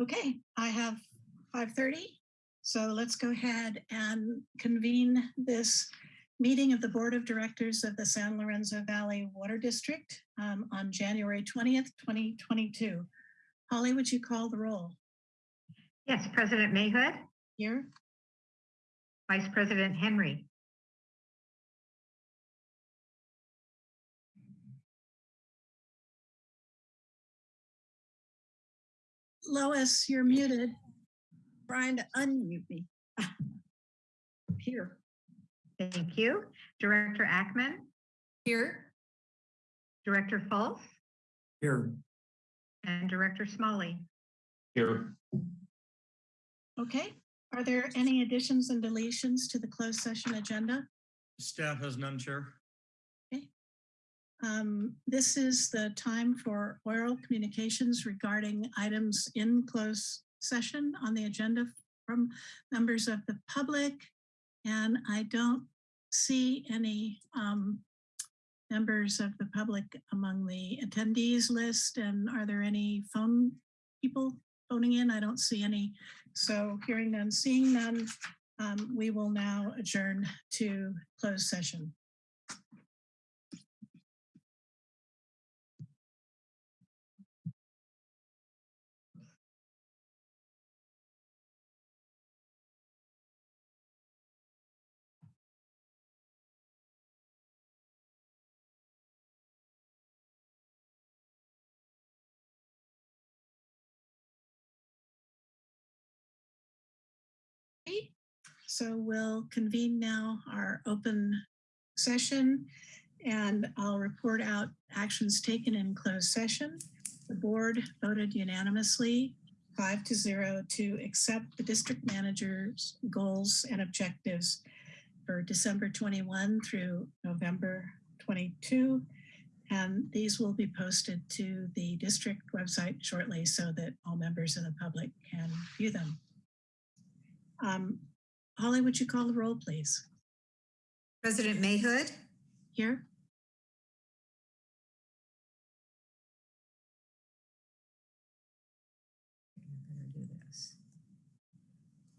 Okay, I have 5:30. So let's go ahead and convene this meeting of the Board of Directors of the San Lorenzo Valley Water District um, on January 20th, 2022. Holly, would you call the roll? Yes, President Mayhood, Here? Vice President Henry, Lois, you're muted. Trying to unmute me. Here. thank you. Director Ackman, Here. Director Fultz, Here. and Director Smalley. Here. Okay, are there any additions and deletions to the closed session agenda? Staff has none, Chair. Um, This is the time for oral communications regarding items in closed session on the agenda from members of the public. And I don't see any um, members of the public among the attendees list. And are there any phone people phoning in? I don't see any. So hearing none, seeing none, um, we will now adjourn to closed session. So we'll convene now our open session and I'll report out actions taken in closed session. The board voted unanimously, five to zero, to accept the district manager's goals and objectives for December 21 through November 22. And these will be posted to the district website shortly so that all members of the public can view them. Um, Holly, would you call the roll, please? President Mayhood, Here?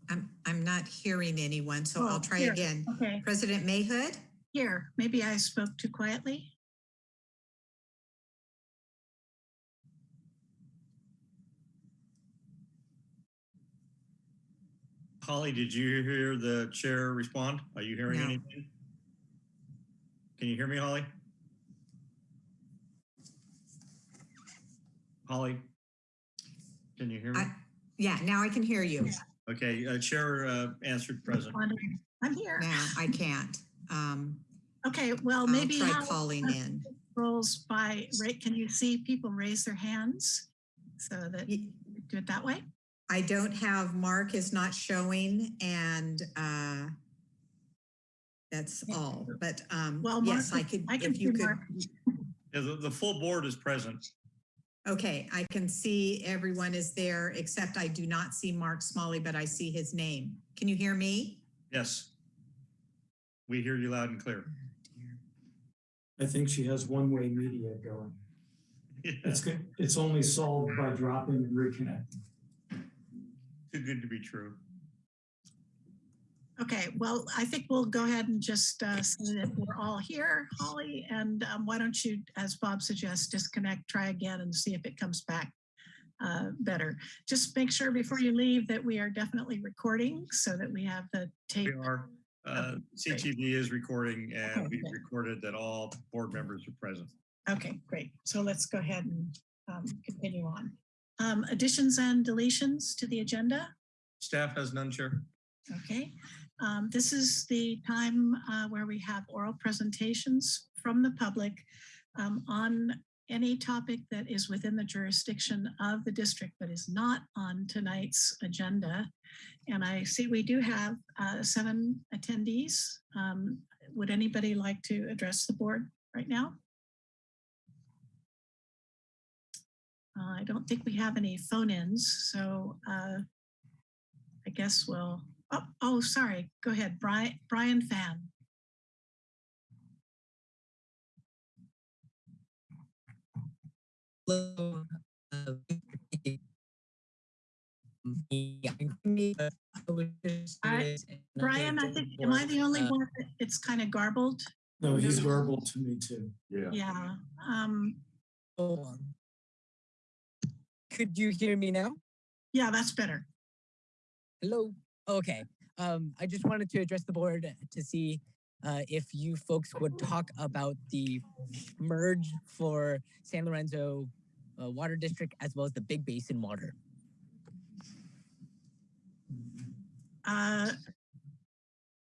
I'm, I'm not hearing anyone, so Oh, I'll try here. again. Okay, President Mayhood, here. Maybe I spoke too quietly. Holly, did you hear the chair respond? Are you hearing No. anything? Can you hear me, Holly? Holly? Can you hear me? I- yeah, now I can hear you. Okay, uh, Chair uh, answered present. I'm here. Now I can't. Um, Okay, well, I'll maybe try how calling in. rolls by, right, can you see people raise their hands? So that, Y- do it that way? I don't have, Mark is not showing and, uh, that's all, but, um, Well, Mark, yes, I could, I can if you could. Yeah, the, the full board is present. Okay, I can see everyone is there, except I do not see Mark Smalley, but I see his name. Can you hear me? Yes. We hear you loud and clear. I think she has one-way media going. It's, go- it's only solved by dropping and reconnecting. Too good to be true. Okay, well, I think we'll go ahead and just uh, say that we're all here, Holly, and um, why don't you, as Bob suggests, disconnect, try again and see if it comes back uh, better. Just make sure before you leave that we are definitely recording so that we have the tape. We are, uh. CTV is recording and Okay, we good. recorded that all board members are present. Okay, great. So let's go ahead and um, continue on. Um, Additions and deletions to the agenda? Staff has none, Chair. Okay, um, this is the time uh, where we have oral presentations from the public um, on any topic that is within the jurisdiction of the district but is not on tonight's agenda. And I see we do have uh, seven attendees. Um, Would anybody like to address the board right now? Uh, I don't think we have any phone-ins, so uh, I guess we'll, oh, oh, sorry, go ahead, Brian, Brian Fan. Hello, uh, yeah, I was just I- I'll Brian, I think, am I the only one that it's kind of garbled? No, he's garbled to me too. Yeah. Um, Hold on. Could you hear me now? yeah, that's better. Hello? Okay. Um, I just wanted to address the board to see uh, if you folks would talk about the merge for San Lorenzo uh, Water District as well as the Big Basin Water. Uh,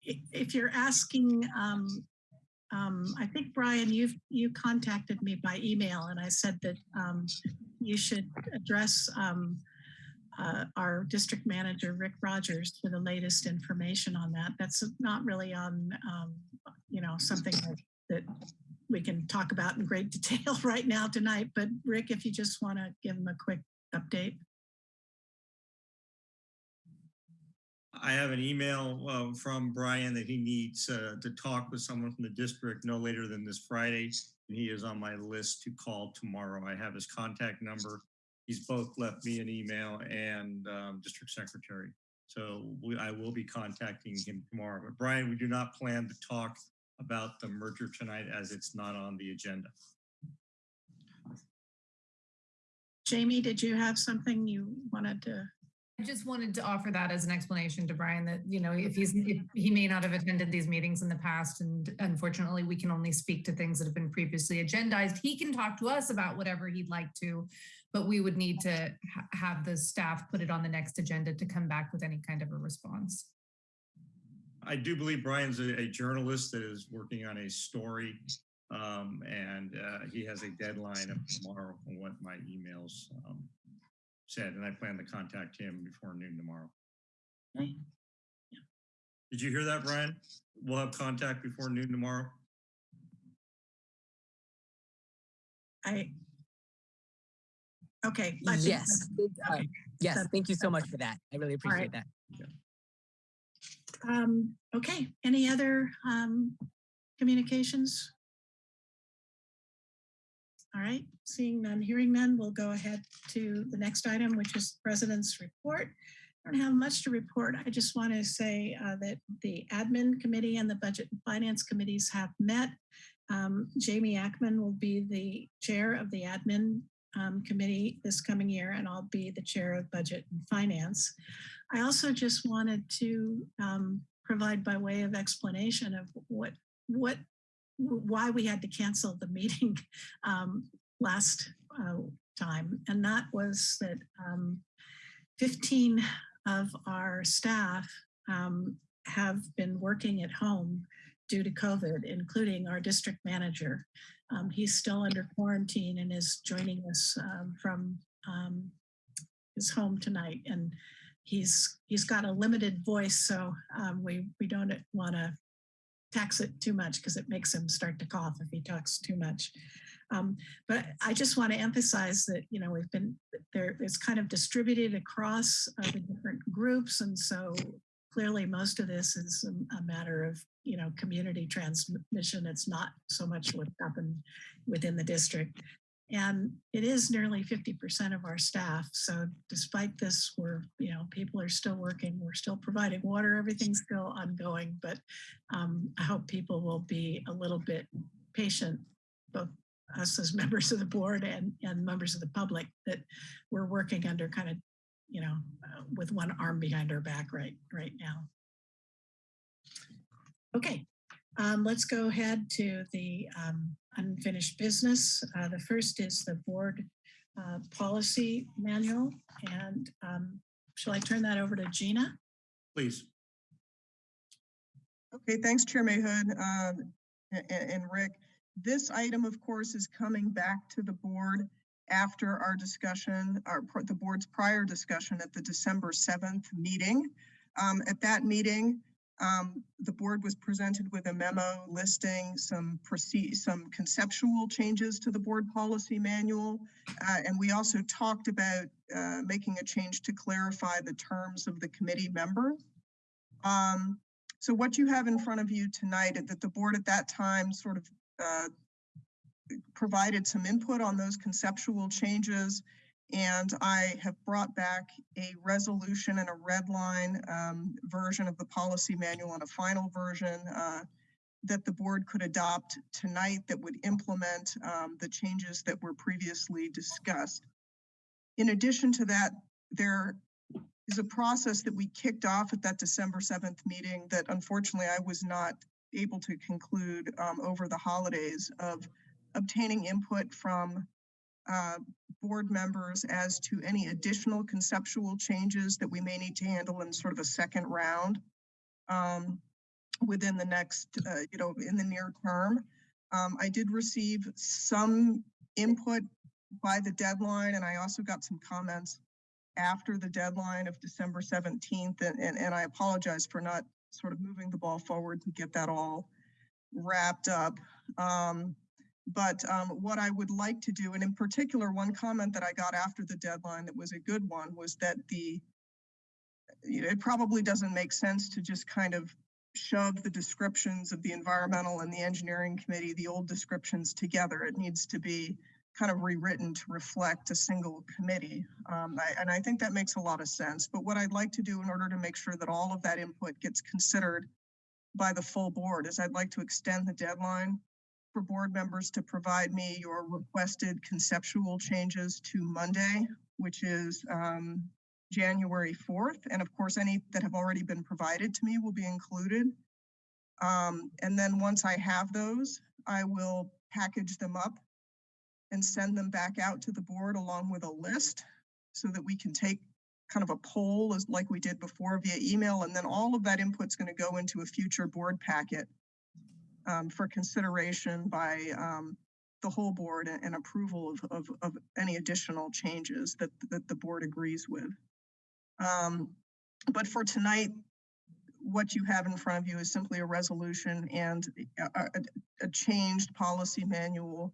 If you're asking, um, um, I think, Brian, you've, you contacted me by email and I said that um, you should address um, uh, our district manager, Rick Rogers, for the latest information on that. That's not really on, um, you know, something that- we can talk about in great detail right now tonight. But Rick, if you just want to give him a quick update. I have an email uh, from Brian that he needs uh, to talk with someone from the district no later than this Friday. And he is on my list to call tomorrow. I have his contact number. He's both left me an email and um, district secretary. So we, I will be contacting him tomorrow. But Brian, we do not plan to talk about the merger tonight as it's not on the agenda. Jamie, did you have something you wanted to? I just wanted to offer that as an explanation to Brian that, you know, if he's, if he may not have attended these meetings in the past and unfortunately we can only speak to things that have been previously agendized. He can talk to us about whatever he'd like to, but we would need to ha- have the staff put it on the next agenda to come back with any kind of a response. I do believe Brian's a, a journalist that is working on a story. Um, and uh, he has a deadline of tomorrow from what my emails um, said, and I plan to contact him before noon tomorrow. Okay. Did you hear that, Brian? We'll have contact before noon tomorrow. I. Okay. I think Yes. thank- uh, okay. yes. That- Thank you so much for that. I really All right. appreciate that. Um, okay, any other, um, communications? All right, seeing none, hearing none, we'll go ahead to the next item, which is President's Report. I don't have much to report. I just want to say uh, that the Admin Committee and the Budget and Finance Committees have met. Um, Jamie Ackman will be the Chair of the Admin um, Committee this coming year, and I'll be the Chair of Budget and Finance. I also just wanted to um, provide by way of explanation of what, what, why we had to cancel the meeting um, last uh, time. And that was that um, 15 of our staff um, have been working at home due to COVID, including our district manager. Um, he's still under quarantine and is joining us um, from um, his home tonight. And he's he's got a limited voice, so we we don't want to tax it too much because it makes him start to cough if he talks too much. Um, but I just want to emphasize that you know we've been there. It's kind of distributed across uh, the different groups, and so clearly most of this is a, a matter of you know community transmission. It's not so much what happened within the district. And it is nearly 50% of our staff. So despite this, we're, you know, people are still working, we're still providing water, everything's still ongoing. But um, I hope people will be a little bit patient, both us as members of the board and, and members of the public, that we're working under kind of, you know, uh, with one arm behind our back right, right now. Okay, um, let's go ahead to the um, unfinished business. Uh, the first is the board uh, policy manual. And um, shall I turn that over to Gina? Please. Okay, thanks, Chair Mayhood um, a- a- and Rick. This item, of course, is coming back to the board after our discussion, our, the board's prior discussion at the December 7th meeting. Um, At that meeting, um, the board was presented with a memo listing some some conceptual changes to the board policy manual. Uh, And we also talked about uh, making a change to clarify the terms of the committee members. Um, so what you have in front of you tonight, that the board at that time sort of uh, provided some input on those conceptual changes And I have brought back a resolution and a red line um, version of the policy manual and a final version uh, that the board could adopt tonight that would implement um, the changes that were previously discussed. In addition to that, there is a process that we kicked off at that December 7th meeting that unfortunately I was not able to conclude um, over the holidays of obtaining input from uh, board members as to any additional conceptual changes that we may need to handle in sort of a second round um, within the next, uh, you know, in the near term. Um, I did receive some input by the deadline, and I also got some comments after the deadline of December 17th, and, and, and I apologize for not sort of moving the ball forward to get that all wrapped up. Um, but um, what I would like to do, and in particular, one comment that I got after the deadline that was a good one was that the, it probably doesn't make sense to just kind of shove the descriptions of the environmental and the engineering committee, the old descriptions together. It needs to be kind of rewritten to reflect a single committee. Um, I, and I think that makes a lot of sense. But what I'd like to do in order to make sure that all of that input gets considered by the full board is I'd like to extend the deadline for board members to provide me your requested conceptual changes to Monday, which is um, January 4th. And of course, any that have already been provided to me will be included. Um, and then once I have those, I will package them up and send them back out to the board along with a list so that we can take kind of a poll as like we did before via email. And then all of that input's going to go into a future board packet um, for consideration by um, the whole board and, approval of, of, of any additional changes that, that the board agrees with. Um, but for tonight, what you have in front of you is simply a resolution and a, a, a changed policy manual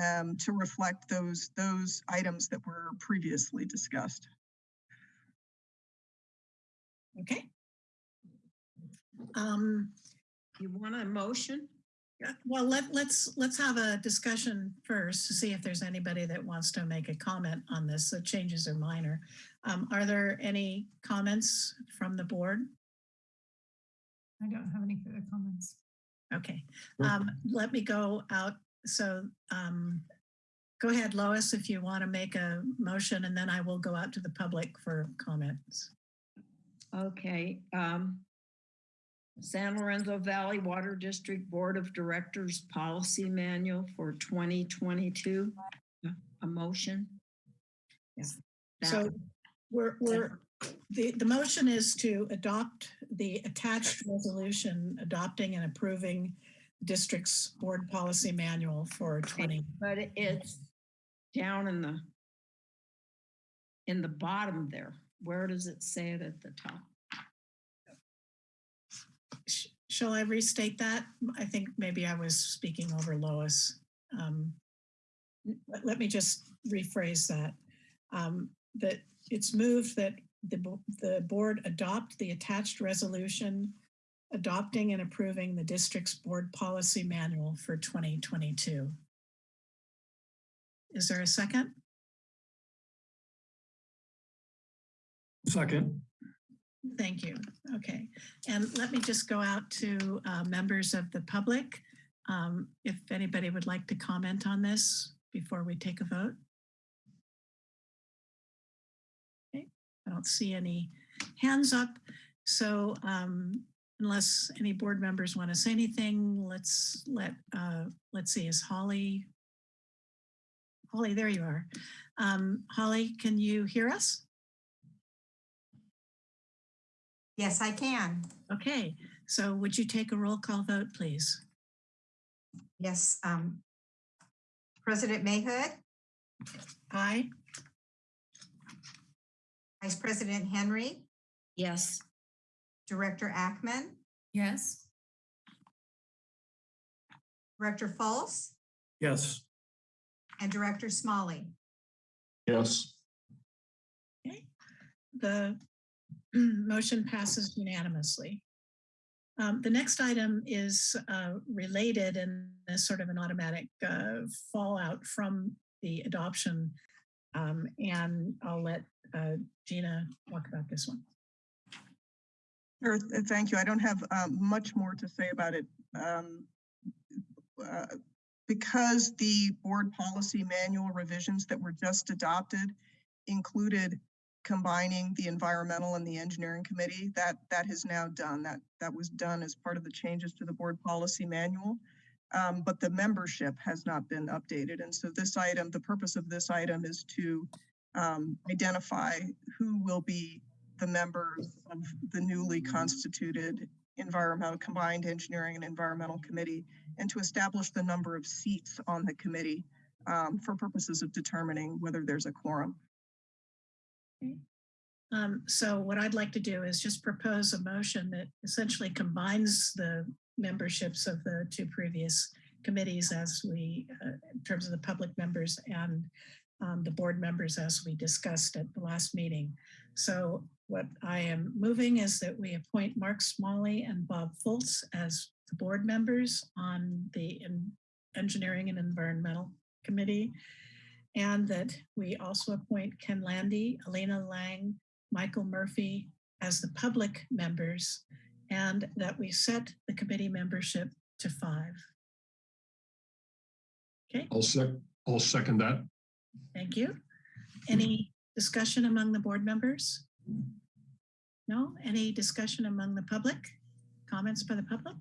um, to reflect those those items that were previously discussed. Okay. Um, You want a motion? yeah, well, let, let's, let's have a discussion first to see if there's anybody that wants to make a comment on this. The changes are minor. Um, are there any comments from the board? I don't have any further comments. Okay, um, let me go out. So, um, go ahead, Lois, if you want to make a motion and then I will go out to the public for comments. Okay, um, San Lorenzo Valley Water District Board of Directors Policy Manual for 2022. A motion? Yes. That- So we're, we're, the, the motion is to adopt the attached resolution adopting and approving the district's board policy manual for 20. But it's down in the, in the bottom there. Where does it say it at the top? Shall I restate that? I think maybe I was speaking over Lois. Um, Let me just rephrase that. Um, That it's moved that the, the board adopt the attached resolution adopting and approving the district's board policy manual for 2022. Is there a second? Second, Thank you. Okay. And let me just go out to uh, members of the public. Um, If anybody would like to comment on this before we take a vote. Okay, I don't see any hands up. So um, unless any board members want to say anything, let's let, uh, let's see, is Holly? Holly, there you are. Um, Holly, can you hear us? Yes, I can. Okay, so would you take a roll call vote, please? Yes. Um, President Mayhood, Aye. Vice President Henry, Yes, Director Ackman, Yes. Director Fultz, yes. and Director Smalley. Yes. Okay. The motion passes unanimously. Um, The next item is uh, related and is sort of an automatic uh, fallout from the adoption Um, and I'll let uh, Gina talk about this one. Sure, thank you. I don't have um, much more to say about it. Um, uh, Because the board policy manual revisions that were just adopted included combining the environmental and the engineering committee, that, that is now done. That, that was done as part of the changes to the board policy manual. Um, But the membership has not been updated. And so this item, the purpose of this item is to um, identify who will be the members of the newly constituted environmental, combined engineering and environmental committee, and to establish the number of seats on the committee um, for purposes of determining whether there's a quorum. Um, so what I'd like to do is just propose a motion that essentially combines the memberships of the two previous committees as we, uh, in terms of the public members and um, the board members as we discussed at the last meeting. So what I am moving is that we appoint Mark Smalley and Bob Fultz as the board members on the En- Engineering and Environmental Committee. And that we also appoint Ken Landy, Elena Lang, Michael Murphy as the public members, and that we set the committee membership to five. Okay, I'll sec, I'll second that. thank you. Any discussion among the board members? No? Any discussion among the public? Comments by the public?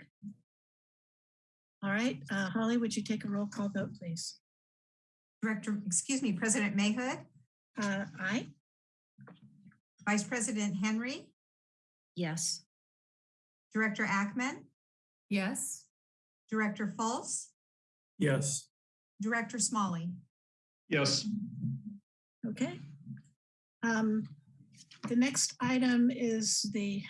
All right, uh, Holly, would you take a roll call vote, please? Director, excuse me, President Mayhood, Uh, aye? Vice President Henry, Yes. Director Ackman, Yes. Director Fultz, Yes, Director Smalley. Yes, Okay. Um, the next item is the,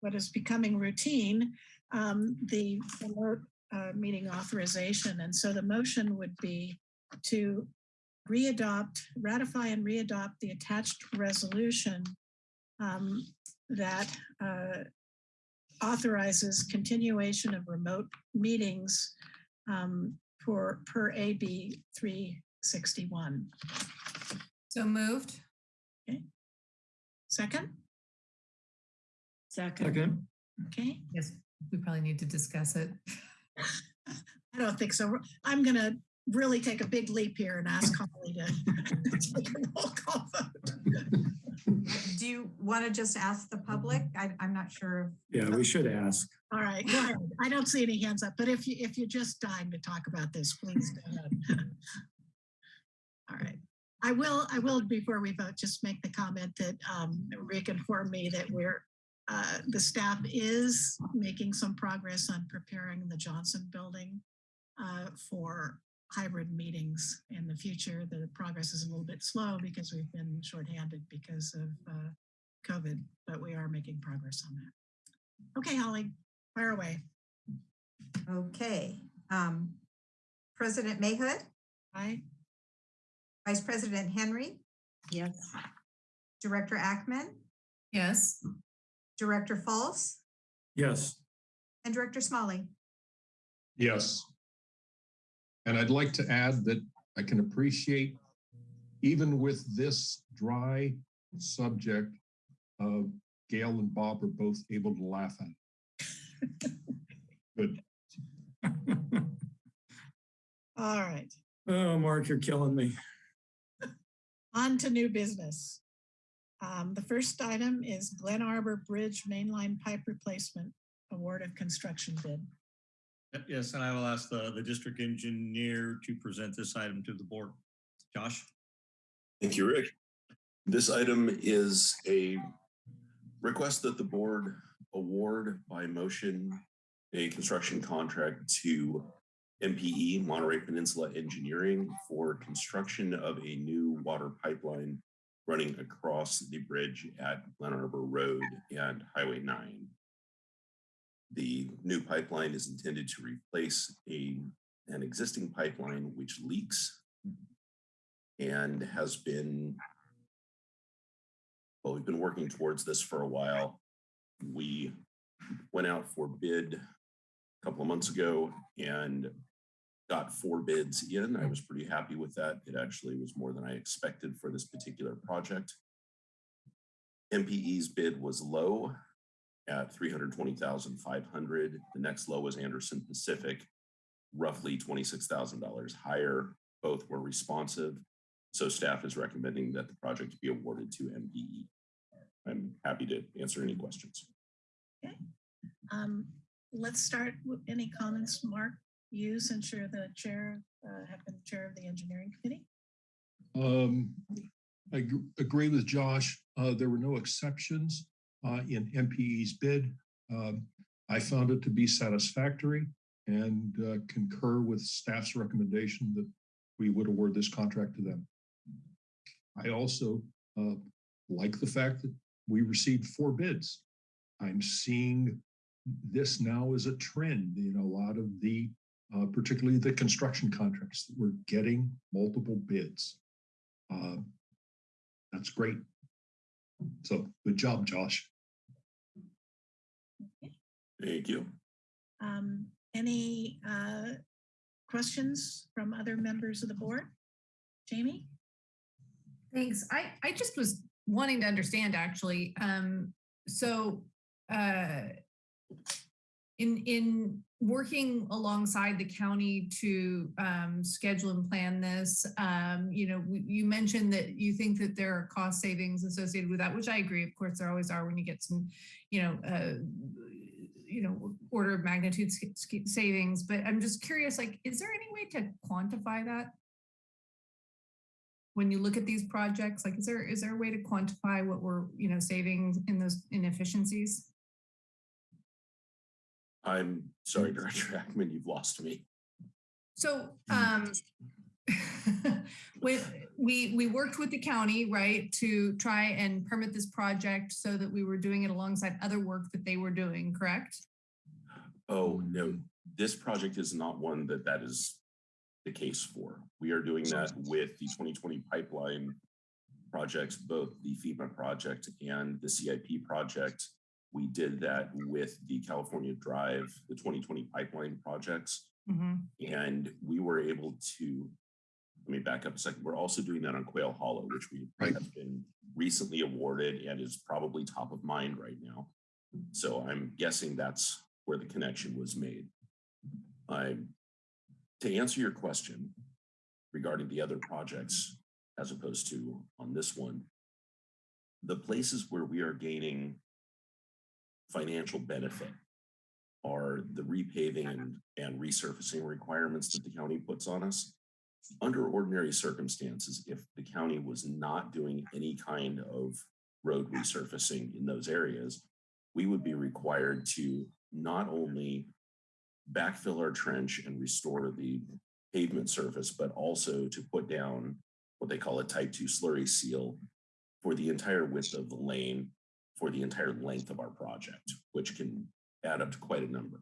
what is becoming routine, um, the remote, uh, meeting authorization. And so the motion would be to readopt, ratify and readopt the attached resolution um, that uh, authorizes continuation of remote meetings um, for per AB 361. So moved. Second? Second. second, Okay, Yes, we probably need to discuss it. I don't think so. I'm gonna really take a big leap here and ask Holly to take a roll call vote. Do you want to just ask the public? I, I'm not sure. yeah, we should ask. All right, go ahead. I don't see any hands up, but if you, if you're just dying to talk about this, please go ahead. All right. I will, I will, before we vote, just make the comment that um, Rick informed me that we're, uh, the staff is making some progress on preparing the Johnson Building uh, for hybrid meetings in the future. The progress is a little bit slow because we've been shorthanded because of uh, COVID, but we are making progress on that. Okay, Holly, fire away. Okay. Um, President Mayhood, Aye. Vice President Henry, Yes. Director Ackman, Yes. Director Fultz? Yes, and Director Smalley. yes. And I'd like to add that I can appreciate, even with this dry subject, uh, Gail and Bob are both able to laugh at. Good. All right, oh, Mark, you're killing me. on to new business. Um, the first item is Glen Arbor Bridge Mainline Pipe Replacement Award of Construction Bid. Yes, and I will ask the, the district engineer to present this item to the board. Josh? Thank you, Rick. This item is a request that the board award by motion a construction contract to MPE, Monterey Peninsula Engineering, for construction of a new water pipeline running across the bridge at Glen Arbor Road and Highway 9. The new pipeline is intended to replace a, an existing pipeline which leaks and has been well, we've been working towards this for a while. We went out for bid a couple of months ago and got four bids in. I was pretty happy with that. It actually was more than I expected for this particular project. MPE's bid was low at three hundred twenty thousand five hundred. The next low was Anderson Pacific, roughly twenty-six thousand dollars higher. Both were responsive. So staff is recommending that the project be awarded to MPE. I'm happy to answer any questions. Um, let's start with any comments, Mark, you, since you're the chair, uh, have been chair of the engineering committee. Um, I agree with Josh. Uh, there were no exceptions in MPE's bid. Um, I found it to be satisfactory and uh, concur with staff's recommendation that we would award this contract to them. I also uh, like the fact that we received four bids. I'm seeing this now as a trend. in a lot of the, uh, particularly the construction contracts that we're getting multiple bids. Uh, That's great. So good job, Josh. Thank you. Um, any, uh, questions from other members of the board? Jamie? Thanks. I, I just was wanting to understand actually. Um, so, uh, in, in working alongside the county to, um, schedule and plan this, um, you know, you mentioned that you think that there are cost savings associated with that, which I agree. Of course, there always are when you get some, you know, uh, you know, order of magnitude savings, but I'm just curious, like, is there any way to quantify that? when you look at these projects, like, is there, is there a way to quantify what we're, you know, saving in those inefficiencies? I'm sorry, Director Ackman, you've lost me. So, um, when we, we worked with the county, right, to try and permit this project so that we were doing it alongside other work that they were doing, correct? Oh, no, this project is not one that that is the case for. We are doing that with the 2020 pipeline projects, both the FEMA project and the CIP project. We did that with the California Drive, the 2020 pipeline projects. Mhm. And we were able to, let me back up a second. We're also doing that on Quail Hollow, which we Right. have been recently awarded and is probably top of mind right now. So I'm guessing that's where the connection was made. I, to answer your question regarding the other projects as opposed to on this one, the places where we are gaining financial benefit are the repaving uh-huh. and, and resurfacing requirements that the county puts on us. Under ordinary circumstances, if the county was not doing any kind of road resurfacing in those areas, we would be required to not only backfill our trench and restore the pavement surface, but also to put down what they call a type two slurry seal for the entire width of the lane for the entire length of our project, which can add up to quite a number.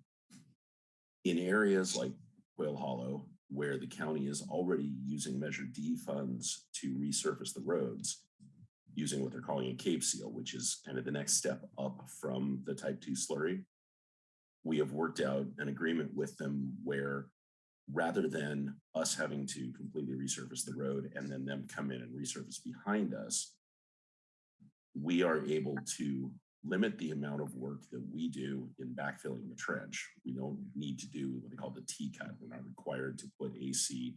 In areas like Quail Hollow, where the county is already using Measure D funds to resurface the roads, using what they're calling a Cape Seal, which is kind of the next step up from the type two slurry. We have worked out an agreement with them where rather than us having to completely resurface the road and then them come in and resurface behind us, we are able to limit the amount of work that we do in backfilling the trench. We don't need to do what they call the T cut. We're not required to put AC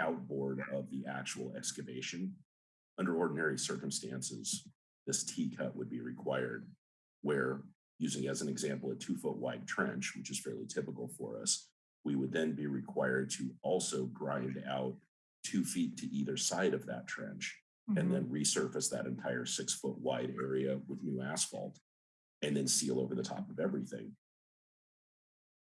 outboard of the actual excavation. Under ordinary circumstances, this T cut would be required where using as an example, a two foot wide trench, which is fairly typical for us, we would then be required to also grind out two feet to either side of that trench and then resurface that entire six foot wide area with new asphalt and then seal over the top of everything.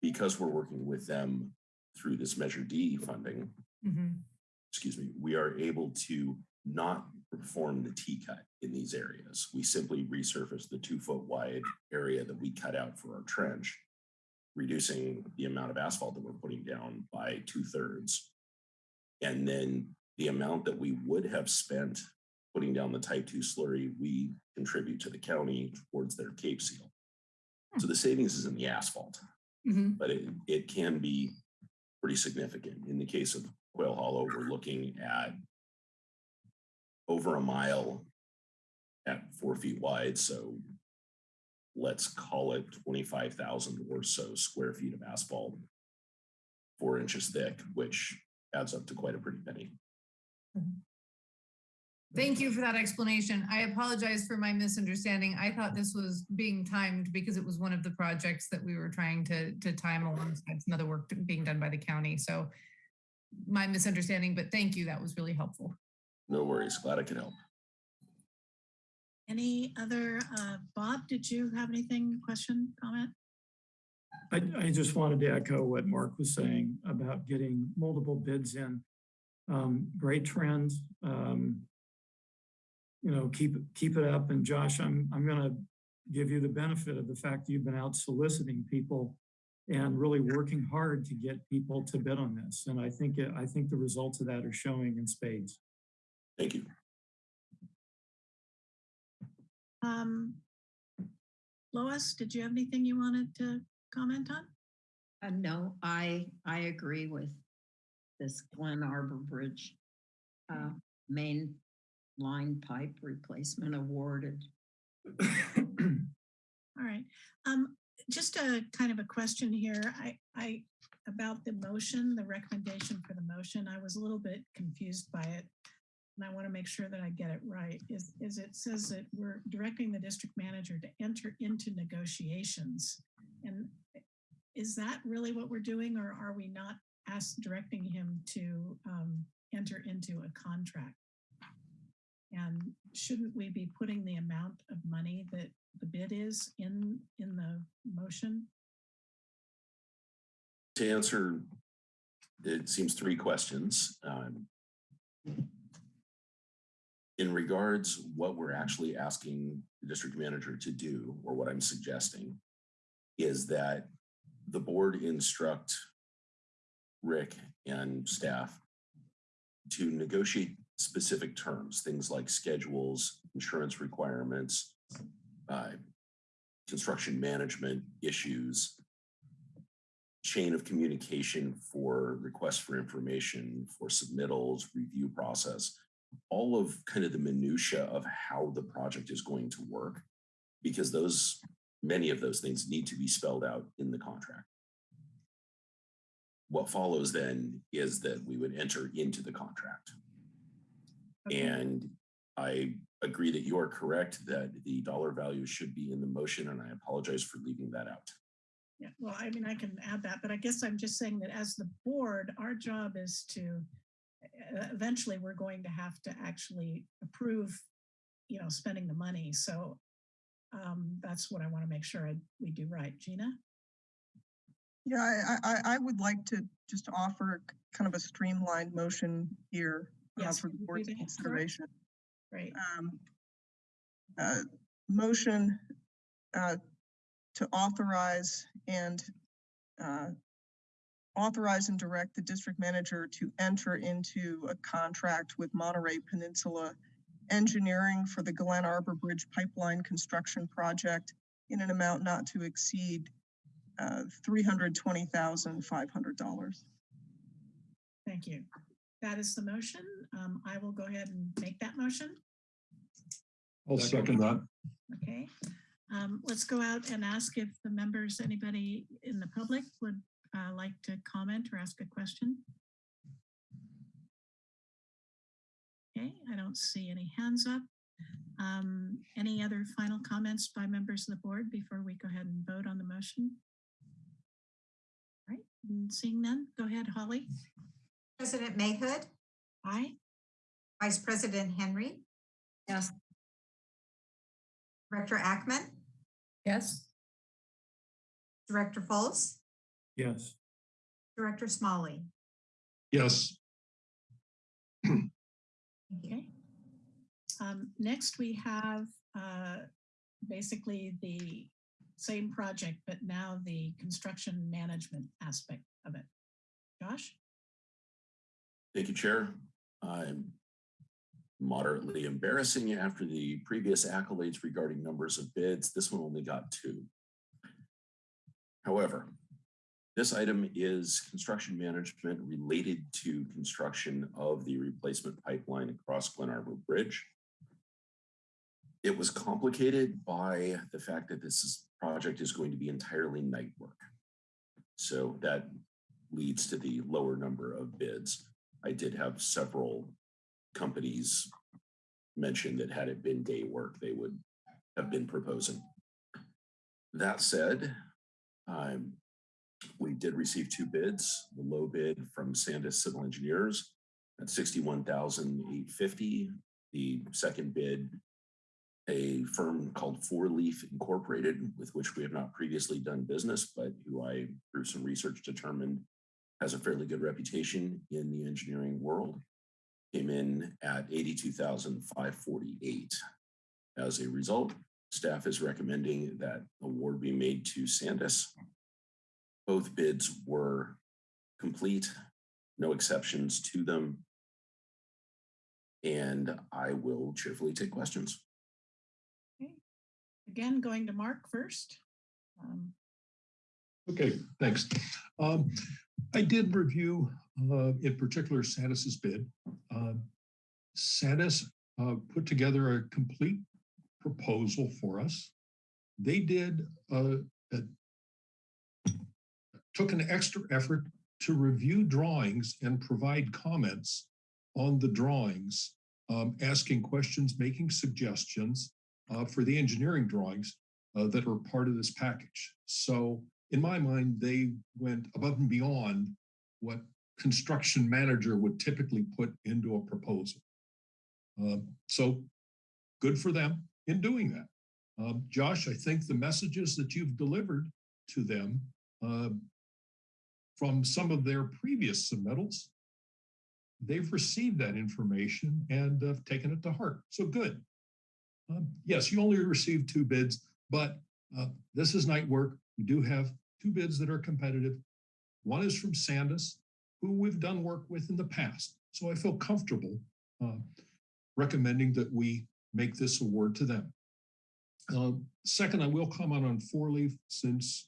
Because we're working with them through this Measure D funding, Mhm. excuse me, we are able to not perform the T cut in these areas. We simply resurface the two foot wide area that we cut out for our trench, reducing the amount of asphalt that we're putting down by two thirds. And then the amount that we would have spent putting down the type two slurry, we contribute to the county towards their Cape Seal. So the savings is in the asphalt Mhm. but it, it can be pretty significant. In the case of Quail Hollow, we're looking at over a mile at four feet wide, so let's call it twenty-five thousand or so square feet of asphalt, four inches thick, which adds up to quite a pretty penny. Thank you for that explanation. I apologize for my misunderstanding. I thought this was being timed because it was one of the projects that we were trying to, to time alongside some other work being done by the county. So my misunderstanding, but thank you. That was really helpful. No worries, glad I could help. Any other, uh, Bob, did you have anything, question, comment? I, I just wanted to echo what Mark was saying about getting multiple bids in. Um, great trends. Um, you know, keep, keep it up. And Josh, I'm, I'm gonna give you the benefit of the fact that you've been out soliciting people and really working hard to get people to bid on this. And I think, it- I think the results of that are showing in spades. Thank you. Um, Lois, did you have anything you wanted to comment on? Uh, no, I, I agree with this Glen Arbor Bridge uh, main line pipe replacement awarded. All right. Um, just a kind of a question here. I, I, about the motion, the recommendation for the motion, I was a little bit confused by it. And I want to make sure that I get it right. Is, is it says that we're directing the district manager to enter into negotiations. And is that really what we're doing or are we not asked, directing him to um, enter into a contract? And shouldn't we be putting the amount of money that the bid is in, in the motion? To answer, it seems three questions. Um, In regards what we're actually asking the district manager to do, or what I'm suggesting, is that the board instruct Rick and staff to negotiate specific terms, things like schedules, insurance requirements, uh, construction management issues, chain of communication for requests for information, for submittals, review process, all of kind of the minutia of how the project is going to work, because those, many of those things need to be spelled out in the contract. What follows then is that we would enter into the contract. Okay. And I agree that you are correct that the dollar value should be in the motion, and I apologize for leaving that out. Yeah, well, I mean, I can add that, but I guess I'm just saying that as the board, our job is to, uh, eventually, we're going to have to actually approve, you know, spending the money. So um, that's what I want to make sure I, we do right. Gina? Yeah, I, I, I would like to just offer kind of a streamlined motion here uh, Yes, for the board's do consideration. Right. um, uh, motion uh, to authorize and uh, authorize and direct the district manager to enter into a contract with Monterey Peninsula Engineering for the Glen Arbor Bridge Pipeline Construction Project in an amount not to exceed uh, $320,500. Thank you. That is the motion. Um, I will go ahead and make that motion. I'll second that. Okay. Um, let's go out and ask if the members, anybody in the public would uh, like to comment or ask a question. Okay, I don't see any hands up. Um, any other final comments by members of the board before we go ahead and vote on the motion? All right, and seeing none, go ahead, Holly. President Mayhood, Aye. Vice President Henry, Yes, Director Ackman, Yes? Director Fultz, Yes. Director Smalley. Yes, Okay. Um, next, we have uh, basically the same project, but now the construction management aspect of it. Josh? Thank you, Chair. I'm moderately embarrassing after the previous accolades regarding numbers of bids. This one only got two. However, This item is construction management related to construction of the replacement pipeline across Glen Arbor Bridge. It was complicated by the fact that this is, project is going to be entirely night work. So that leads to the lower number of bids. I did have several companies mention that had it been day work, they would have been proposing. That said, um, we did receive two bids, the low bid from Sandis Civil Engineers at sixty-one thousand eight fifty. The second bid, a firm called Four Leaf Incorporated, with which we have not previously done business, but who I, through some research, determined has a fairly good reputation in the engineering world, came in at eighty-two thousand five forty-eight. As a result, staff is recommending that award be made to Sandis. Both bids were complete, no exceptions to them. And I will cheerfully take questions. Again, going to Mark first. Um, Okay, thanks. Um, I did review, uh, in particular, Sandis's bid. Um, Sandis, uh, put together a complete proposal for us. They did, uh, a- took an extra effort to review drawings and provide comments on the drawings, um, asking questions, making suggestions, uh, for the engineering drawings, uh, that are part of this package. So in my mind, they went above and beyond what construction manager would typically put into a proposal. Uh, so good for them in doing that. Um, Josh, I think the messages that you've delivered to them uh, from some of their previous submittals, they've received that information and have taken it to heart. So good. Um, yes, you only received two bids, but uh, this is night work. We do have two bids that are competitive. One is from Sandis, who we've done work with in the past. So I feel comfortable uh, recommending that we make this award to them. Uh, second, I will comment on Four Leaf since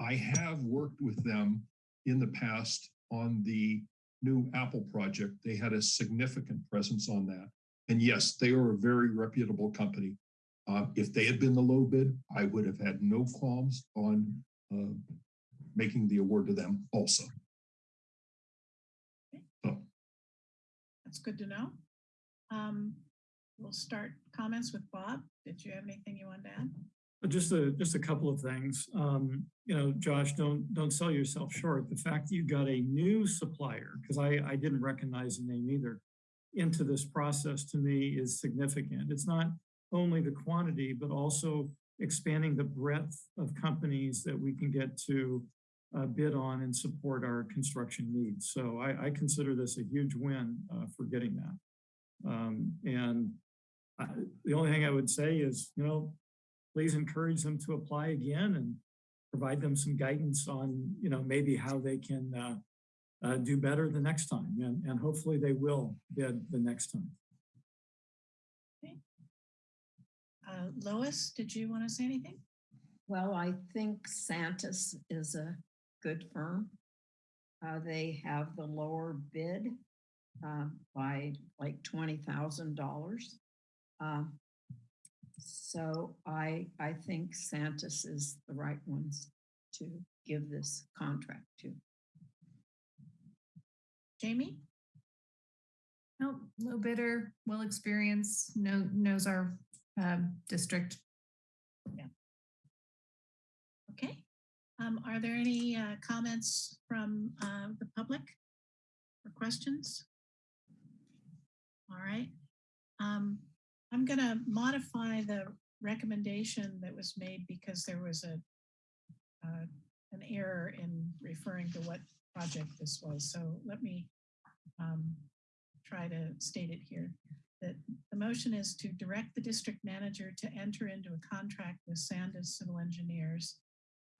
I have worked with them in the past on the new Apple project. They had a significant presence on that. And yes, they are a very reputable company. Uh, if they had been the low bid, I would have had no qualms on uh, making the award to them also. So, That's good to know. Um, We'll start comments with Bob. Did you have anything you wanted to add? Just a, just a couple of things. Um, you know, Josh, don't, don't sell yourself short. The fact that you got a new supplier, because I, I didn't recognize the name either, into this process to me is significant. It's not only the quantity, but also expanding the breadth of companies that we can get to uh, bid on and support our construction needs. So I, I consider this a huge win uh, for getting that. Um, and I, the only thing I would say is, you know, please encourage them to apply again and provide them some guidance on, you know, maybe how they can uh, uh, do better the next time. And, and hopefully they will bid the next time. Uh, Lois, did you want to say anything? Well, I think Sandis is a good firm. Uh, they have the lower bid uh, by like twenty thousand dollars. Um, So I, I think Sandis is the right ones to give this contract to. Jamie? No, low bidder, well experienced, know, knows our um, district. Okay. Um, Are there any uh, comments from uh, the public or questions? All right. Um, I'm going to modify the recommendation that was made because there was a uh, error in referring to what project this was. So let me um, try to state it here. That the motion is to direct the district manager to enter into a contract with Sandis Civil Engineers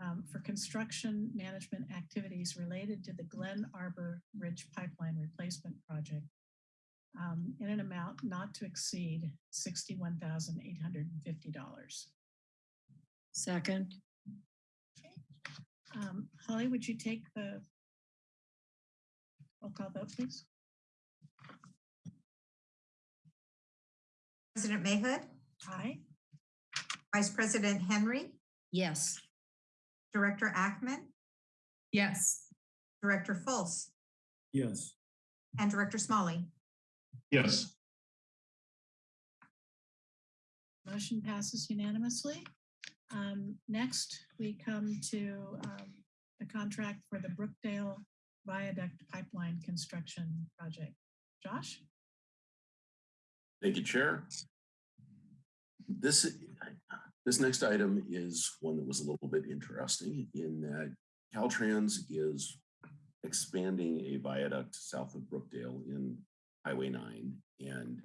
um, for construction management activities related to the Glen Arbor Ridge Pipeline Replacement Project um, in an amount not to exceed sixty-one thousand eight hundred and fifty dollars. Second, Um, Holly, would you take the roll call vote, please? President Mayhood, Aye. Vice President Henry, Yes. Director Ackman, Yes. Director Fultz, Yes. and Director Smalley. Yes. Motion passes unanimously. Um, next, we come to, um, the contract for the Brookdale Viaduct Pipeline Construction Project. Josh? Thank you, Chair. This, this next item is one that was a little bit interesting in that Caltrans is expanding a viaduct south of Brookdale in Highway 9 and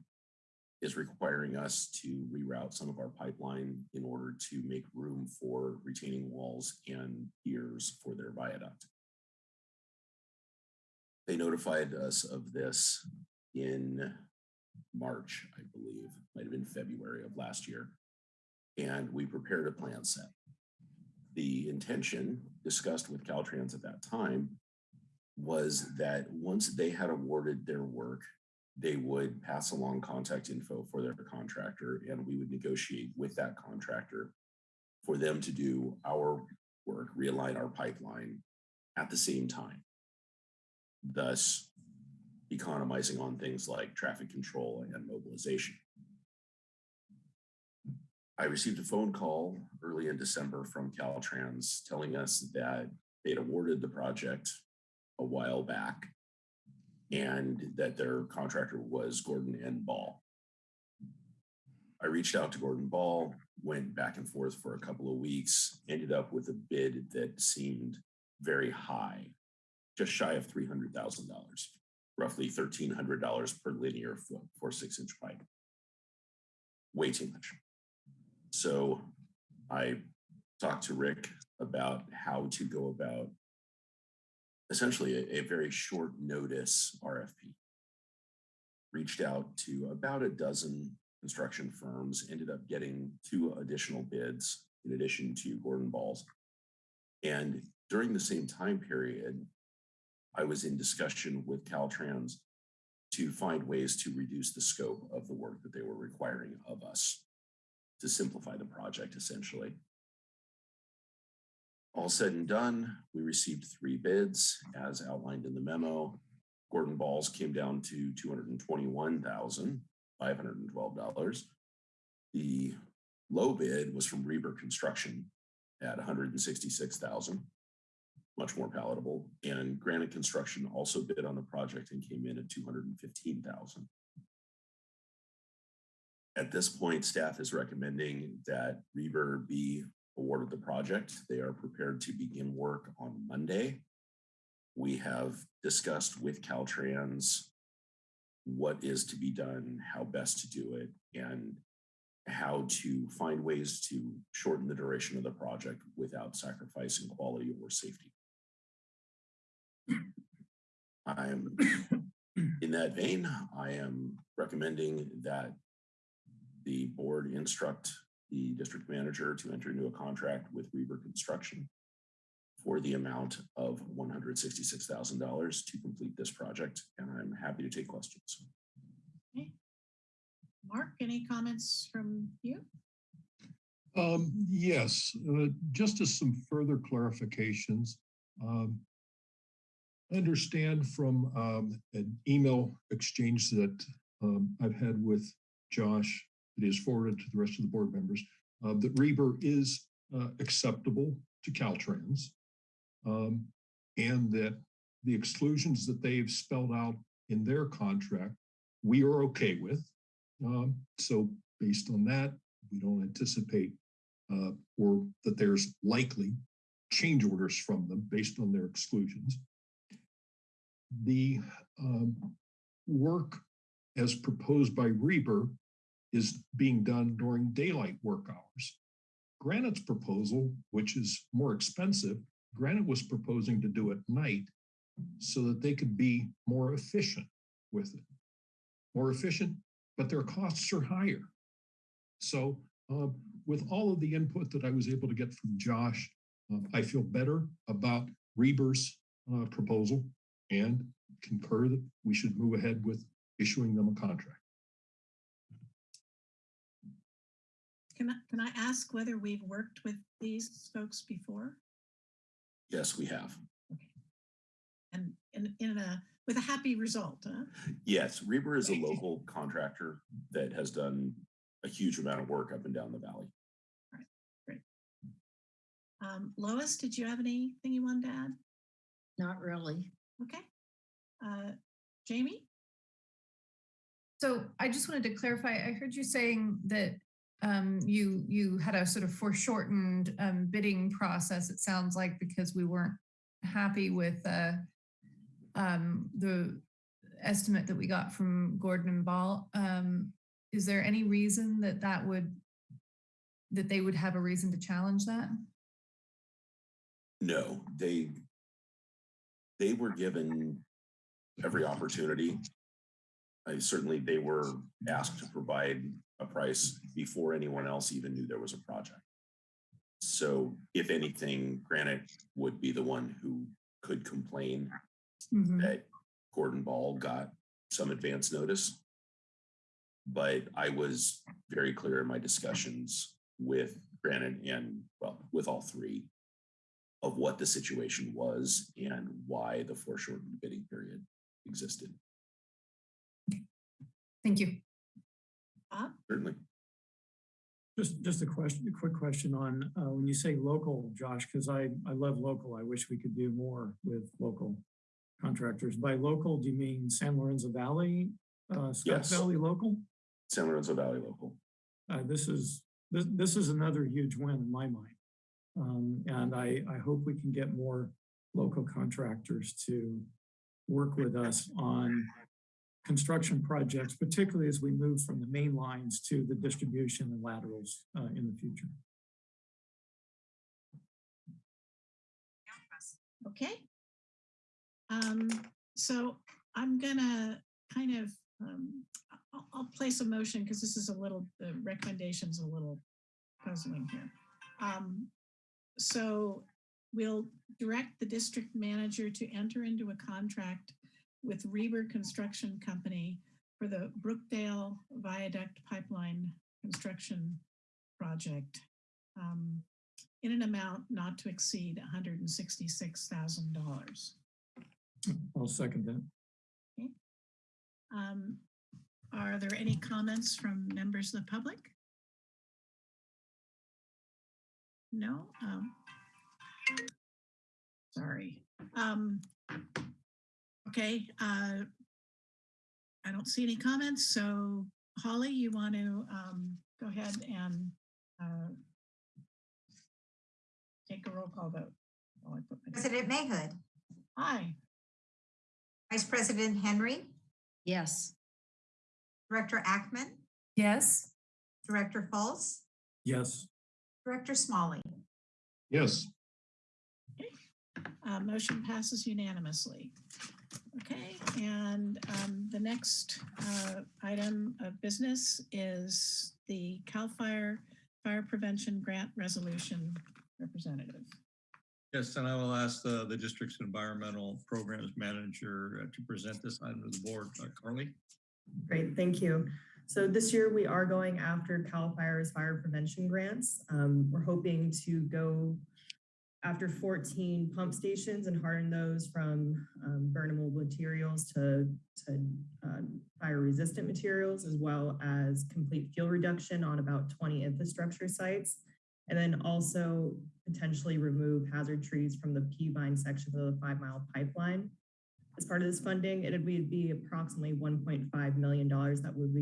is requiring us to reroute some of our pipeline in order to make room for retaining walls and piers for their viaduct. They notified us of this in March, I believe, might have been February of last year. And we prepared a plan set. The intention discussed with Caltrans at that time was that once they had awarded their work, they would pass along contact info for their contractor and we would negotiate with that contractor for them to do our work, realign our pipeline at the same time. Thus, economizing on things like traffic control and mobilization. I received a phone call early in December from Caltrans telling us that they'd awarded the project a while back and that their contractor was Gordon N. Ball. I reached out to Gordon Ball, went back and forth for a couple of weeks, ended up with a bid that seemed very high, just shy of $300,000 roughly thirteen hundred dollars per linear foot for six inch pipe. Way too much. So I talked to Rick about how to go about essentially a, a very short notice RFP. Reached out to about a dozen construction firms, ended up getting two additional bids in addition to Gordon Balls. And during the same time period, I was in discussion with Caltrans to find ways to reduce the scope of the work that they were requiring of us to simplify the project essentially. All said and done, we received three bids as outlined in the memo. Gordon Balls came down to $221,512. The low bid was from Reber Construction at 166,000 much more palatable. And Granite Construction also bid on the project and came in at two hundred and fifteen thousand. At this point, staff is recommending that Reber be awarded the project. They are prepared to begin work on Monday. We have discussed with Caltrans what is to be done, how best to do it, and how to find ways to shorten the duration of the project without sacrificing quality or safety. I am, in that vein, I am recommending that the board instruct the district manager to enter into a contract with Reber Construction for the amount of $166,000 to complete this project, and I'm happy to take questions. Okay. Mark, any comments from you? Um, yes, uh, just as some further clarifications. Um, I understand from um, an email exchange that um, I've had with Josh that is forwarded to the rest of the board members uh, that Reber is uh, acceptable to Caltrans um, and that the exclusions that they've spelled out in their contract, we are okay with. Um, so based on that, we don't anticipate uh, or that there's likely change orders from them based on their exclusions. The um, work as proposed by Reber is being done during daylight work hours. Granite's proposal, which is more expensive, Granite was proposing to do at night so that they could be more efficient with it. More efficient, but their costs are higher. So uh, with all of the input that I was able to get from Josh uh, I feel better about Reber's uh, proposal and concur that we should move ahead with issuing them a contract. Can I, can I ask whether we've worked with these folks before? Yes, we have. Okay. And in, in a, with a happy result, huh? Yes, Reber is a local contractor that has done a huge amount of work up and down the valley. Um, Lois, did you have anything you wanted to add? Not really. Okay. Uh, Jamie? So I just wanted to clarify, I heard you saying that um, you you had a sort of foreshortened um, bidding process, it sounds like, because we weren't happy with uh, um, the estimate that we got from Gordon and Ball. Um, is there any reason that that would, that they would have a reason to challenge that? No, they they were given every opportunity. I certainly they were asked to provide a price before anyone else even knew there was a project. So if anything, Granite would be the one who could complain Mhm. that Gordon Ball got some advance notice. But I was very clear in my discussions with Granite and, well, with all three of what the situation was and why the foreshortened bidding period existed. Thank you. Bob? Certainly. Just, just a question, a quick question on, uh, when you say local, Josh, because I, I love local. I wish we could do more with local contractors. By local, do you mean San Lorenzo Valley, uh, Scotts Yes. Valley local? San Lorenzo Valley local. Uh, this is, this, this is another huge win in my mind. Um, and I, I hope we can get more local contractors to work with us on construction projects, particularly as we move from the main lines to the distribution and laterals, uh, in the future. Okay. Um, so I'm gonna kind of, um, I'll, I'll place a motion because this is a little, the recommendation's a little puzzling here. Um, so we'll direct the district manager to enter into a contract with Reber Construction Company for the Brookdale Viaduct Pipeline Construction Project. Um, in an amount not to exceed $166,000. I'll second that. Um, Are there any comments from members of the public? No? Um, Sorry. Um, Okay. uh, I don't see any comments, so Holly, you want to um, go ahead and uh, take a roll call vote? while I put my- President Mayhood, Aye. Vice President Henry, Yes. Director Ackman, Yes. Director Fultz, Yes, Director Smalley. Yes, Uh, motion passes unanimously. Okay, and um, the next uh, item of business is the CAL FIRE Fire Prevention Grant Resolution Representative. Yes, and I will ask the, the district's environmental programs manager uh, to present this item to the board. Uh, Carly? Great, thank you. So this year we are going after CAL FIRE's fire prevention grants. Um, we're hoping to go after 14 pump stations and harden those from um, burnable materials to, to um, fire resistant materials, as well as complete fuel reduction on about 20 infrastructure sites. And then also potentially remove hazard trees from the Peavine section of the five mile pipeline. As part of this funding, it would be approximately $1.5 million that would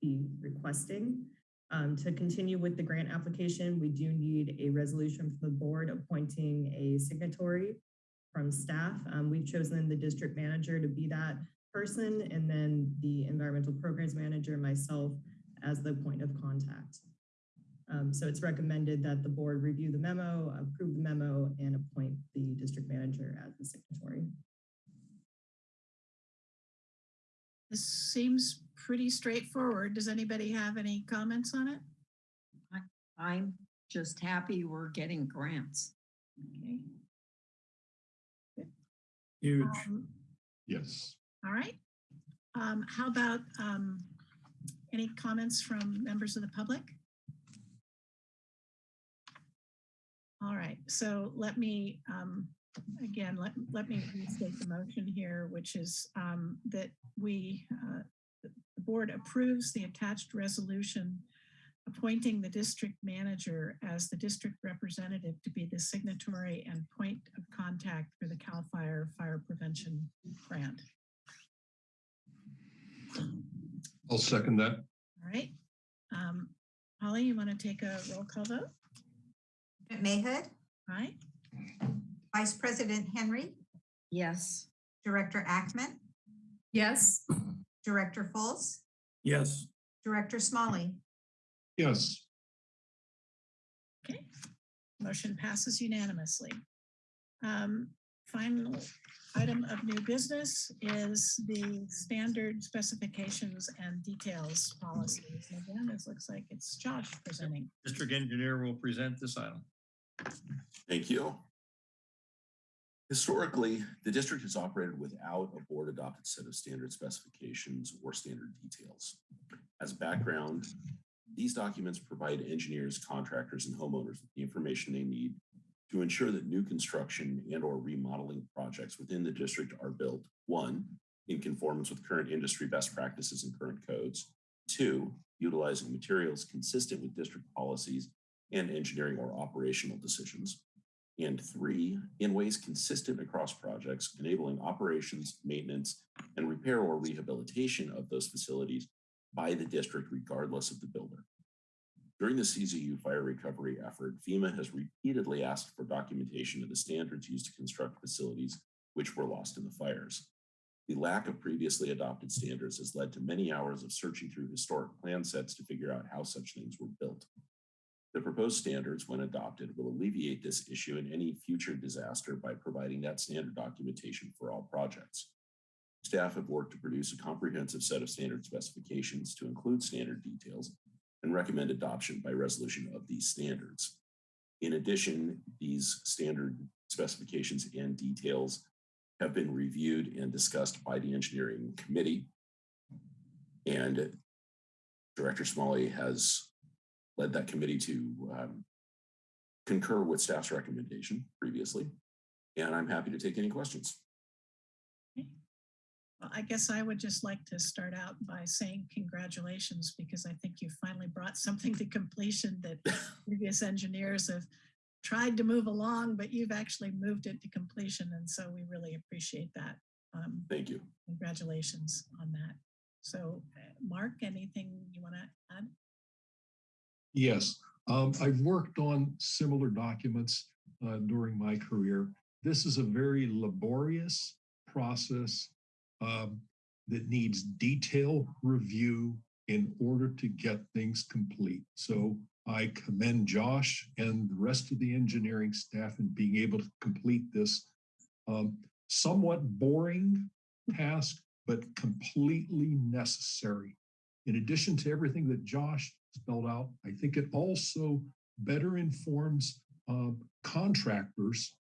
be requesting. Um, to continue with the grant application, we do need a resolution from the board appointing a signatory from staff. Um, we've chosen the district manager to be that person and then the environmental programs manager, myself, as the point of contact. Um, so it's recommended that the board review the memo, approve the memo, and appoint the district manager as the signatory. This seems pretty straightforward. Does anybody have any comments on it? I'm just happy we're getting grants. Okay. Huge. Um, Yes. All right. Um, how about, um, any comments from members of the public? All right, so let me, um, again, let, let me restate the motion here, which is, um, that we, uh, the the board approves the attached resolution appointing the district manager as the district representative to be the signatory and point of contact for the CAL FIRE Fire Prevention Grant. I'll second that. All right. Um, Holly, you want to take a roll call vote? Mayhood, Aye. Vice President Henry, Yes. Director Ackman, Yes. Director Fultz, Yes. Director Smalley. Yes. Okay. Motion passes unanimously. Um, Final item of new business is the standard specifications and details policies. And Again, this looks like it's Josh presenting. District engineer will present this item. Thank you. Historically, the district has operated without a board adopted set of standard specifications or standard details. As background, these documents provide engineers, contractors, and homeowners with the information they need to ensure that new construction and or remodeling projects within the district are built, one, in conformance with current industry best practices and current codes, two, utilizing materials consistent with district policies and engineering or operational decisions, and three, in ways consistent across projects, enabling operations, maintenance, and repair or rehabilitation of those facilities by the district regardless of the builder. During the CZU fire recovery effort, FEMA has repeatedly asked for documentation of the standards used to construct facilities which were lost in the fires. The lack of previously adopted standards has led to many hours of searching through historic plan sets to figure out how such things were built. The proposed standards, when adopted, will alleviate this issue in any future disaster by providing that standard documentation for all projects. Staff have worked to produce a comprehensive set of standard specifications to include standard details and recommend adoption by resolution of these standards. In addition, these standard specifications and details have been reviewed and discussed by the engineering committee. And Director Smalley has led that committee to um, concur with staff's recommendation previously. And I'm happy to take any questions. Well, I guess I would just like to start out by saying congratulations because I think you finally brought something to completion that previous engineers have tried to move along, but you've actually moved it to completion. And so we really appreciate that. Um, Thank you. congratulations on that. So uh, Mark, anything you want to add? Yes, um, I've worked on similar documents uh, during my career. This is a very laborious process um, that needs detailed review in order to get things complete. So I commend Josh and the rest of the engineering staff in being able to complete this um, somewhat boring task, but completely necessary. In addition to everything that Josh spelled out, I think it also better informs uh, contractors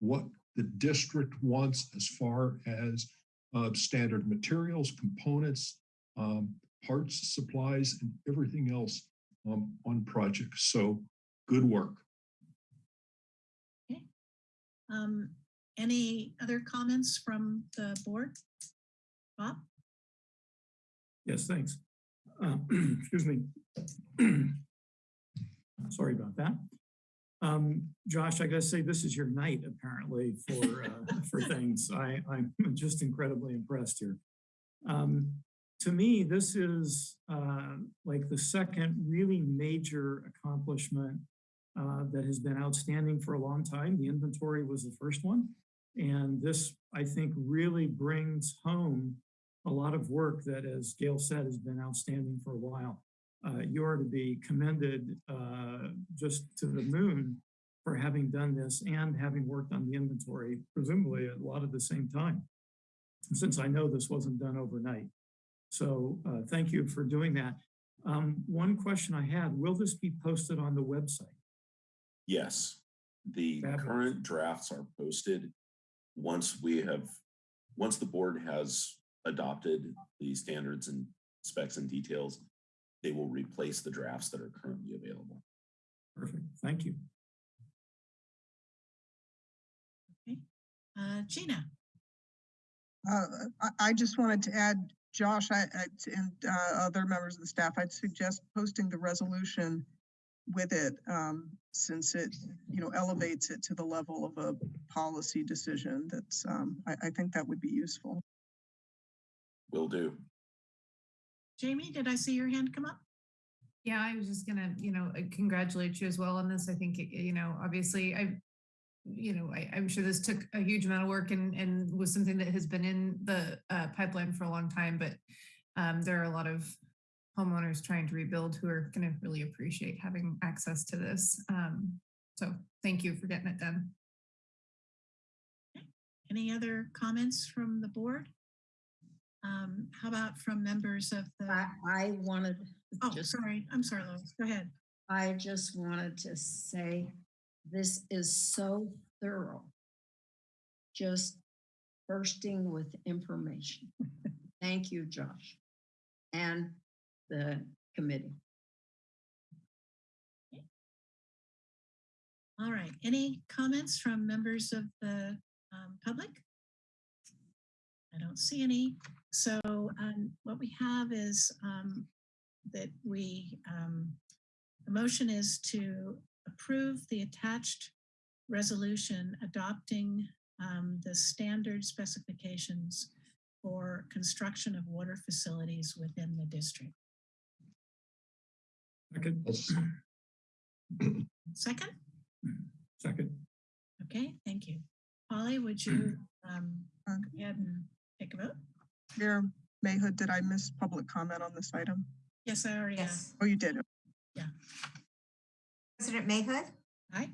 what the district wants as far as uh, standard materials, components, um, parts, supplies, and everything else um, on projects. So good work. Um, any other comments from the board? Bob? Yes, thanks. Excuse me. Sorry about that. Um, Josh, I gotta say, this is your night apparently for, uh, for things. I, I'm just incredibly impressed here. Um, to me, this is, uh, like the second really major accomplishment uh, that has been outstanding for a long time. The inventory was the first one. And this, I think, really brings home a lot of work that, as Gail said, has been outstanding for a while. Uh, you are to be commended uh, just to the moon for having done this and having worked on the inventory, presumably a lot at the same time, since I know this wasn't done overnight. So uh, thank you for doing that. Um, one question I had, will this be posted on the website? Yes. The Fabulous. current drafts are posted. Once we have, once the board has adopted the standards and specs and details, they will replace the drafts that are currently available. Perfect. Thank you. Uh, Gina, Uh, I, I just wanted to add, Josh, I, I- and, uh, other members of the staff, I'd suggest posting the resolution with it, um, since it, you know, elevates it to the level of a policy decision. That's, um, I, I think that would be useful. Will do. Jamie, did I see your hand come up? Yeah, I was just gonna, you know, uh, congratulate you as well on this. I think, you know, obviously I, you know, I, I'm sure this took a huge amount of work and, and was something that has been in the uh, pipeline for a long time, but um, there are a lot of homeowners trying to rebuild who are gonna really appreciate having access to this. Um, so thank you for getting it done. Any other comments from the board? Um, how about from members of the, I, I wanted, oh, just, sorry, I'm sorry, Lois, go ahead. I just wanted to say, this is so thorough. Just bursting with information. Thank you, Josh. And the committee. All right, any comments from members of the um, public? I don't see any. So um, what we have is um, that we, um, the motion is to approve the attached resolution adopting um, the standard specifications for construction of water facilities within the district. Second. Second? Second. Okay, thank you. Polly, would you um, go ahead and take a vote? Mayor Mayhood, did I miss public comment on this item? Yes, I already. Yes. Oh, you did. Yeah. President Mayhood, Aye.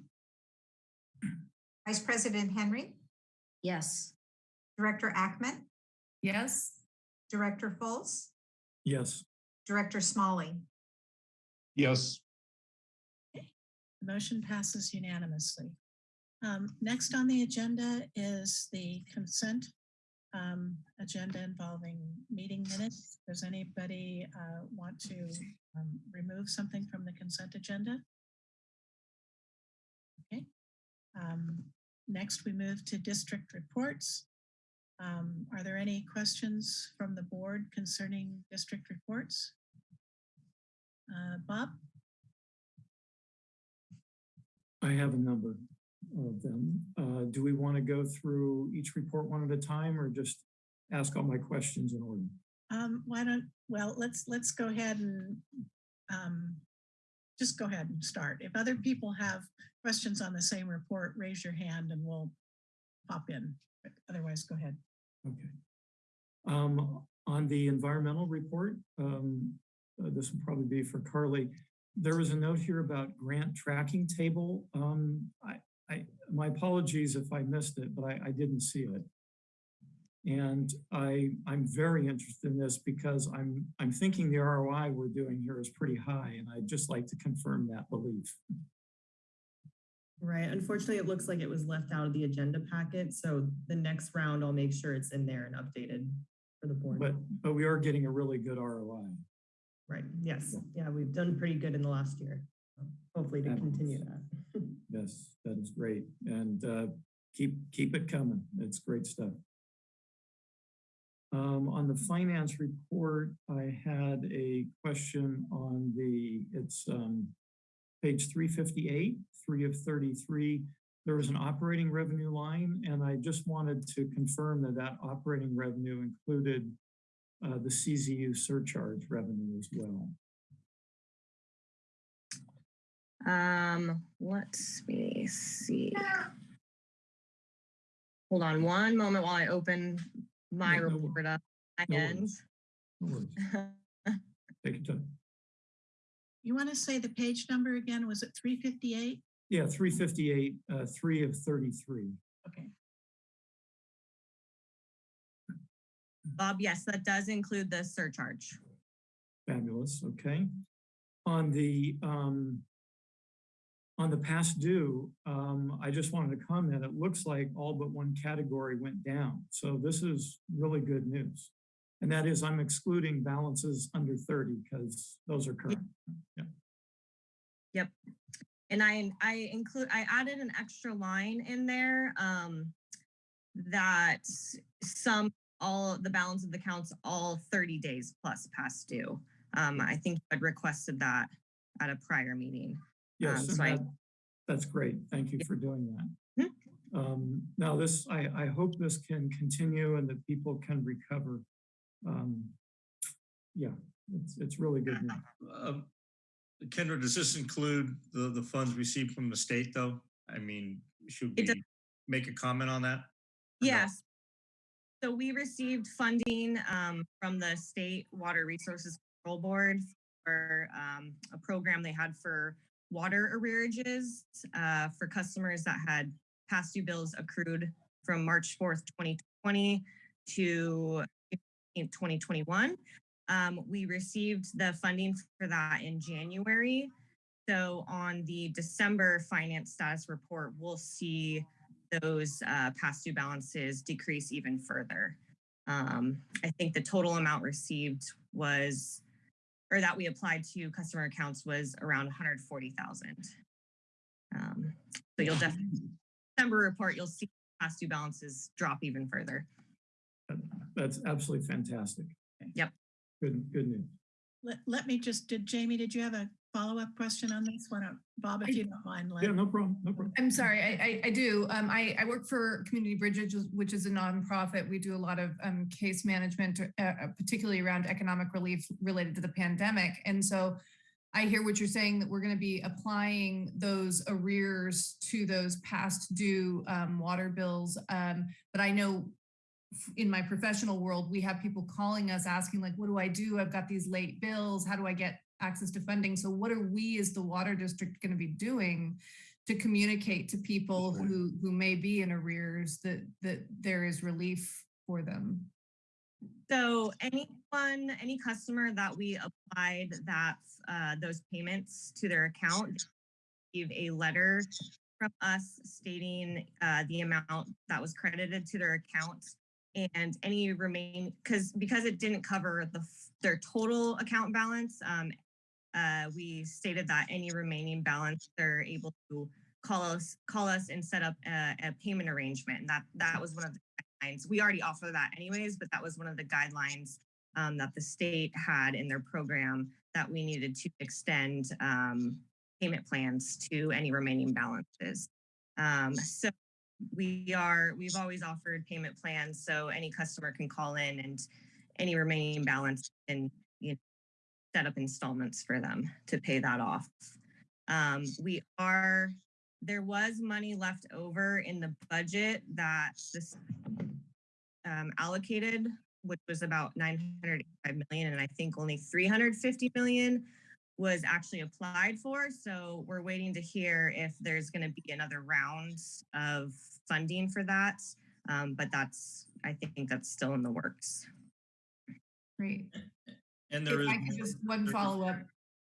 Vice President Henry, Yes. Director Ackman, Yes? Director Fultz, Yes. Director Smalley. Yes. The motion passes unanimously. Um, Next on the agenda is the consent um, agenda involving meeting minutes. Does anybody uh, want to um, remove something from the consent agenda? Okay. Um, Next, we move to district reports. Um, Are there any questions from the board concerning district reports? Uh, Bob? I have a number of them. Uh, do we want to go through each report one at a time or just ask all my questions in order? Um, why don't, well, let's, let's go ahead and, um, just go ahead and start. If other people have questions on the same report, raise your hand and we'll pop in. But Otherwise, go ahead. Okay. Um, on the environmental report, um, uh, this will probably be for Carly. There was a note here about grant tracking table. Um, I, I, my apologies if I missed it, but I, I didn't see it. And I, I'm very interested in this because I'm, I'm thinking the ROI we're doing here is pretty high and I'd just like to confirm that belief. Right. Unfortunately, it looks like it was left out of the agenda packet. So the next round, I'll make sure it's in there and updated for the board. But, but we are getting a really good ROI. Right. Yes. Yeah, we've done pretty good in the last year. Hopefully to continue that. Yes, that is great. And uh, keep, keep it coming. It's great stuff. Um, on the finance report, I had a question on the, it's um, page 358, 3 of 33. There was an operating revenue line, and I just wanted to confirm that that operating revenue included uh, the CZU surcharge revenue as well. Um, let's me see. Hold on one moment while I open my No, no report up. my no end. worries. No worries. Take your time. You want to say the page number again? Was it 358? Yeah, 358, uh, 3 of 33. Okay. Bob, yes, that does include the surcharge. Fabulous, okay. On the, um, on the past due, um, I just wanted to comment, it looks like all but one category went down. So this is really good news. And that is I'm excluding balances under 30 because those are current. Yeah. Yep. And I, I include, I added an extra line in there, um, that some, all, the balance of the counts, all thirty days plus past due. Um, I think I'd requested that at a prior meeting. Yes, Um, and so I- that, that's great. Thank you for doing that. Um, now this, I, I hope this can continue and that people can recover. Um, yeah, it's, it's really good news. Um, Kendra, does this include the, the funds received from the state though? I mean, should we make a comment on that? Yes. So we received funding um, from the State Water Resources Control Board for um, a program they had for water arrearages uh, for customers that had past due bills accrued from March 4th, 2020 to 2021. Um, we received the funding for that in January. So on the December finance status report, we'll see those uh, past due balances decrease even further. Um, I think the total amount received was, or that we applied to customer accounts was around 140,000. Um, so you'll definitely, December report, you'll see past due balances drop even further. That's absolutely fantastic. Yep. Good, good news. Let, let me just, did Jamie, did you have a follow-up question on this? one? Bob, if you don't mind. let- Yeah, no problem, no problem. I'm sorry, I, I, I do. Um, I, I work for Community Bridges, which is a nonprofit. We do a lot of um, case management, uh, uh, particularly around economic relief related to the pandemic. And so I hear what you're saying, that we're going to be applying those arrears to those past due um, water bills. Um, but I know in my professional world, we have people calling us asking like, what do I do? I've got these late bills. How do I get access to funding? So what are we as the water district going to be doing to communicate to people who, who may be in arrears that, that there is relief for them? So anyone, any customer that we applied that, uh, those payments to their account, receive a letter from us stating, uh, the amount that was credited to their account and any remain, because, because it didn't cover the, their total account balance, um, uh, we stated that any remaining balance, they're able to call us, call us and set up a, a payment arrangement. And that, that was one of the guidelines. We already offer that anyways, but that was one of the guidelines um, that the state had in their program that we needed to extend um, payment plans to any remaining balances. Um, so we are, we've always offered payment plans, so any customer can call in and any remaining balance and you know, set up installments for them to pay that off. Um, we are, there was money left over in the budget that this um, allocated, which was about 985 million, and I think only 350 million was actually applied for. So we're waiting to hear if there's going to be another round of funding for that. Um, but that's, I think that's still in the works. Great. And there If is. I could just one follow-up.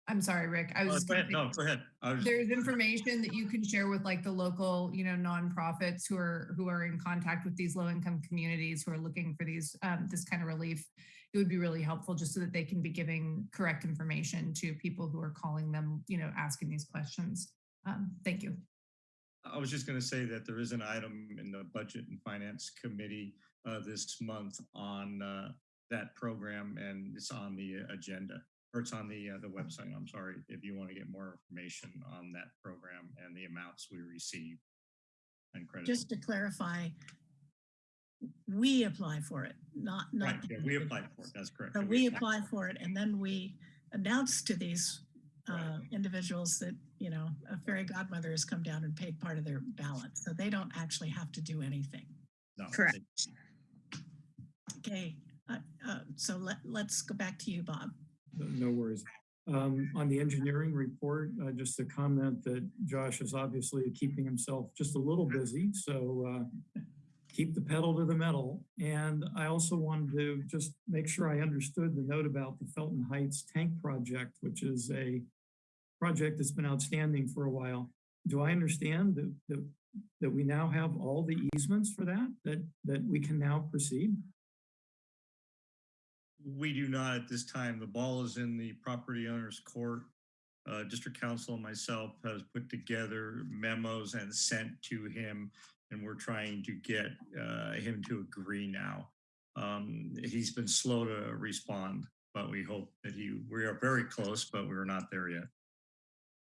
I'm sorry, Rick. I was Uh, just Go ahead, no, go ahead. Was- There's information that you can share with like the local, you know, nonprofits who are who are in contact with these low income communities who are looking for these um, this kind of relief. It would be really helpful just so that they can be giving correct information to people who are calling them, you know, asking these questions. Um, thank you. I was just going to say that there is an item in the Budget and Finance Committee uh, this month on uh, that program, and it's on the agenda, or it's on the uh, the website. I'm sorry if you want to get more information on that program and the amounts we receive and credit. Just to clarify, we apply for it, not, not. the yeah, we apply for it. That's correct. So And we apply for it and then we announce to these uh, individuals that, you know, a fairy godmother has come down and paid part of their balance. So they don't actually have to do anything. No, Correct. Okay, uh, uh, so let, let's go back to you, Bob. No worries. Um, on the engineering report, uh, just a comment that Josh is obviously keeping himself just a little busy, so uh, keep the pedal to the metal. And I also wanted to just make sure I understood the note about the Felton Heights Tank Project, which is a project that's been outstanding for a while. do I understand that, that, that we now have all the easements for that, that, that we can now proceed? We do not at this time. The ball is in the property owner's court. Uh, District Counsel and myself has put together memos and sent to him, and we're trying to get uh, him to agree now. Um, he's been slow to respond, but we hope that he, we are very close, but we're not there yet.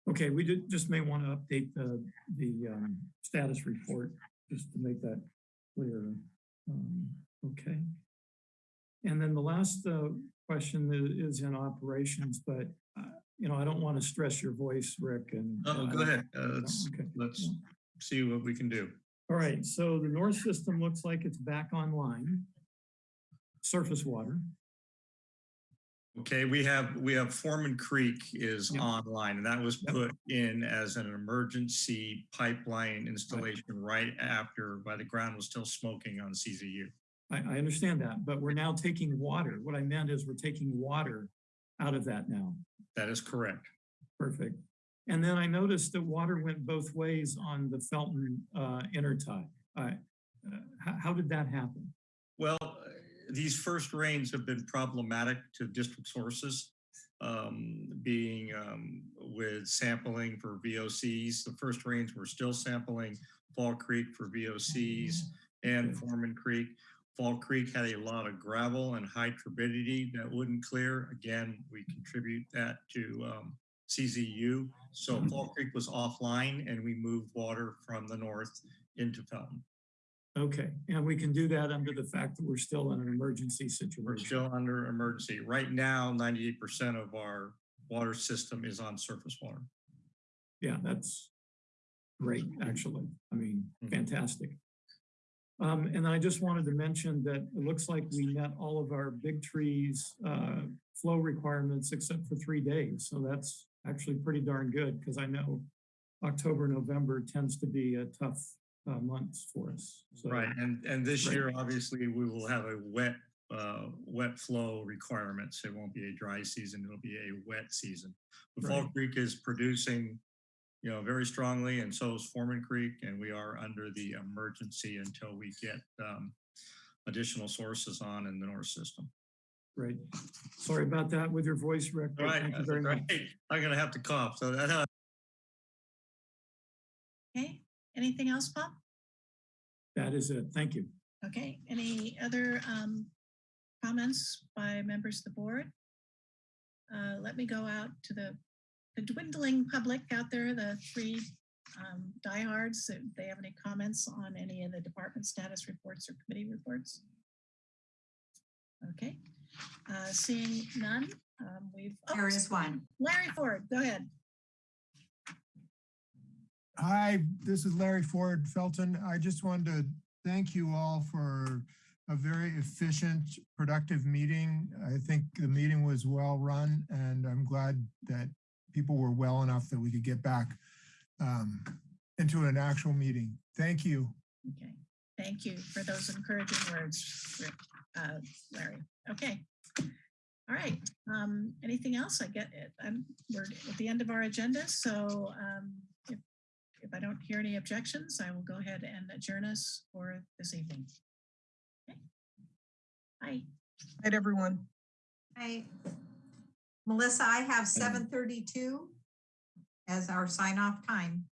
Okay, we did, just may want to update the, the, um, status report, just to make that clear. Um, okay. And then the last, uh, question is in operations, but, uh, you know, I don't want to stress your voice, Rick, and. Oh, go ahead. Uh, let's, Okay. let's see what we can do. All right, so the north system looks like it's back online. Surface water. Okay, we have, we have Foreman Creek is Yep. online and that was Yep. put in as an emergency pipeline installation right after, while the ground was still smoking on CZU. I, I understand that, but we're now taking water. What I meant is we're taking water out of that now. That is correct. Perfect. And then I noticed that water went both ways on the Felton uh, intertie. Uh, how, how did that happen? Well, these first rains have been problematic to district sources, um, being um, with sampling for VOCs. The first rains were still sampling Fall Creek for VOCs and Foreman Creek. Fall Creek had a lot of gravel and high turbidity that wouldn't clear. Again, we contribute that to um, CZU. So Fall Creek was offline and we moved water from the north into Felton. Okay, and we can do that under the fact that we're still in an emergency situation. We're still under emergency. Right now, ninety-eight percent of our water system is on surface water. Yeah, that's great, actually. I mean, Mhm. fantastic. Um, and I just wanted to mention that it looks like we met all of our big trees, uh, flow requirements except for three days. So that's actually pretty darn good because I know October, November tends to be a tough, uh, months for us. So, Right, and, and this Right. year, obviously, we will have a wet, uh, wet flow requirements. It won't be a dry season, it'll be a wet season. But Fall Creek is producing, you know, very strongly and so is Foreman Creek, and we are under the emergency until we get, um, additional sources on in the north system. Great. Sorry about that with your voice, Rick. All right, Thank you very all much. right. I'm gonna have to cough, so that, uh, Okay, anything else, Bob? That is it. Thank you. Okay, any other um, comments by members of the board? Uh, Let me go out to the the dwindling public out there, the three um, diehards. If they have any comments on any of the department status reports or committee reports? Okay, uh, seeing none, um, we've. oh, There is one. Larry Ford, go ahead. Hi, this is Larry Ford Felton. I just wanted to thank you all for a very efficient, productive meeting. I think the meeting was well run and I'm glad that people were well enough that we could get back um, into an actual meeting. Thank you. Okay, thank you for those encouraging words, uh, Larry. Okay. All right, um, anything else? I get it. I'm, we're at the end of our agenda, so um, if, if I don't hear any objections, I will go ahead and adjourn us for this evening. Okay. Bye. Night, everyone. Hi. Melissa, I have mm. seven thirty-two as our sign off time.